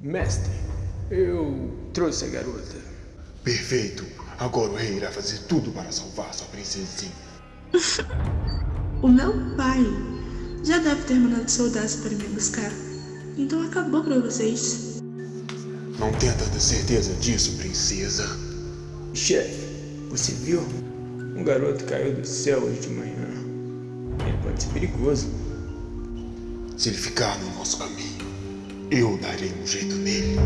Mestre, eu trouxe a garota. Perfeito. Agora o rei irá fazer tudo para salvar sua princesinha. O meu pai já deve ter mandado soldados para me buscar. Então acabou para vocês. Não tenha tanta certeza disso, princesa. Chefe, você viu? Um garoto caiu do céu hoje de manhã. Ele pode ser perigoso. Se ele ficar no nosso caminho, eu darei um jeito nele.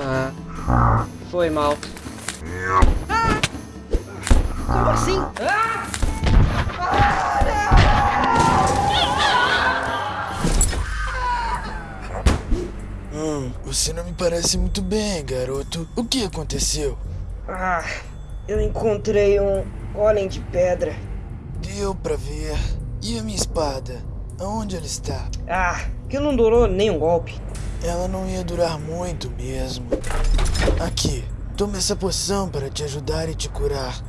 Ah, foi mal. Como assim? Ah! Hum, você não me parece muito bem, garoto. O que aconteceu? Ah, eu encontrei um golem de pedra. Deu pra ver. E a minha espada? Aonde ela está? Ah, que não durou nem um golpe. Ela não ia durar muito mesmo. Aqui, tome essa poção para te ajudar e te curar.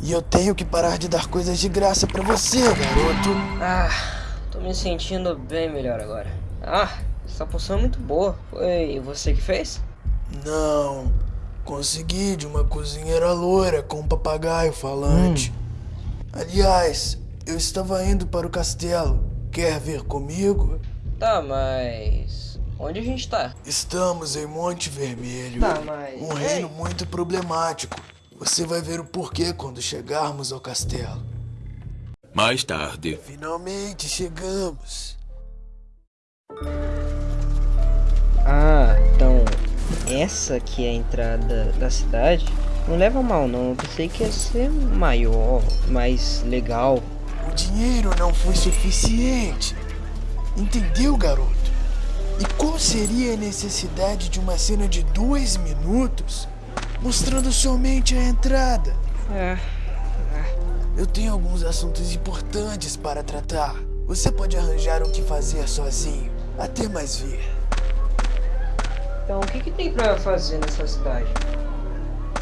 E eu tenho que parar de dar coisas de graça pra você, garoto. Ah, tô me sentindo bem melhor agora. Ah, essa poção é muito boa. Foi você que fez? Não, consegui de uma cozinheira loira com um papagaio falante. Aliás, eu estava indo para o castelo. Quer vir comigo? Tá, mas. Onde a gente tá? Estamos em Monte Vermelho. Tá, mas. Um reino muito problemático. Você vai ver o porquê quando chegarmos ao castelo. Mais tarde. Finalmente chegamos. Ah, então. Essa aqui é a entrada da cidade? Não leva mal, não. Eu pensei que ia ser maior, mais legal. O dinheiro não foi suficiente. Entendeu, garoto? E qual seria a necessidade de uma cena de dois minutos mostrando somente a entrada? É. Eu tenho alguns assuntos importantes para tratar. Você pode arranjar o que fazer sozinho. Até mais ver. Então, o que, que tem pra fazer nessa cidade?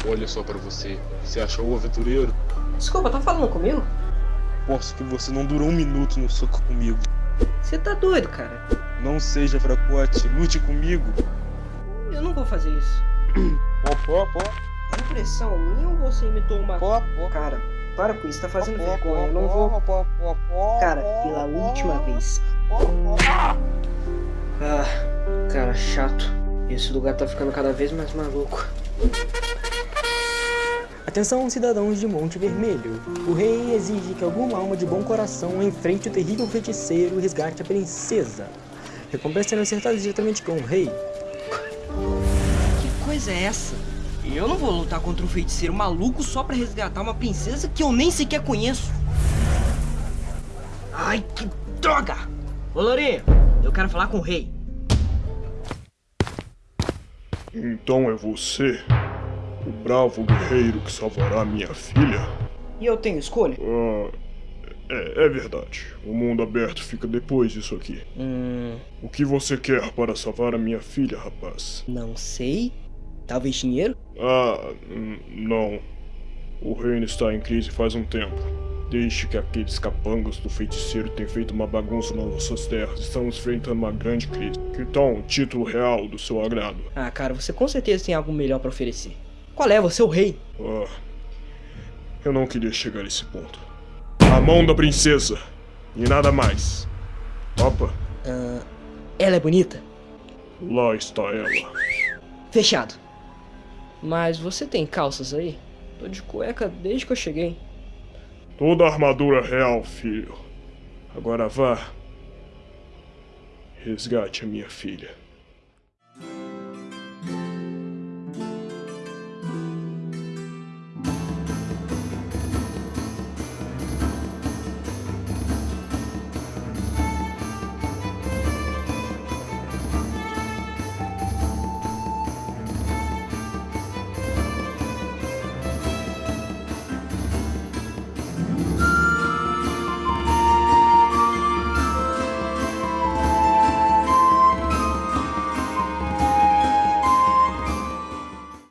Olha só pra você. Você achou o aventureiro? Desculpa, tá falando comigo? Posso que você não durou um minuto no soco comigo. Você tá doido, cara. Não seja fracote, lute comigo. Eu não vou fazer isso. Pó, pó, pó. É impressão minha ou você imitou uma. Pó, pó. Cara, para com isso, tá fazendo Pó, vergonha. Eu pó, não vou. pó, pó, pó, Cara, pela última vez. Ah, cara, chato. Esse lugar tá ficando cada vez mais maluco. Atenção, cidadãos de Monte Vermelho. O rei exige que alguma alma de bom coração enfrente o terrível feiticeiro e resgate a princesa. Recompensa sendo acertada diretamente com o rei. Que coisa é essa? Eu não vou lutar contra um feiticeiro maluco só pra resgatar uma princesa que eu nem sequer conheço. Ai, que droga! Ô, Lourinho, eu quero falar com o rei. Então é você, o bravo guerreiro que salvará minha filha? E eu tenho escolha? Ah, é, é verdade. O mundo aberto fica depois disso aqui. Hum, O que você quer para salvar a minha filha, rapaz? não sei. Talvez dinheiro? Ah, hum, não. O reino está em crise faz um tempo. Desde que aqueles capangas do feiticeiro têm feito uma bagunça nas nossas terras, estamos enfrentando uma grande crise. Então, o título real do seu agrado. Ah, cara, você com certeza tem algo melhor pra oferecer. Qual é? Você é o rei. Ah, eu não queria chegar a esse ponto. A mão da princesa. E nada mais. Opa, Ela é bonita? lá está ela. Fechado. Mas você tem calças aí? Tô de cueca desde que eu cheguei. Toda a armadura real, filho. Agora vá. Resgate a minha filha.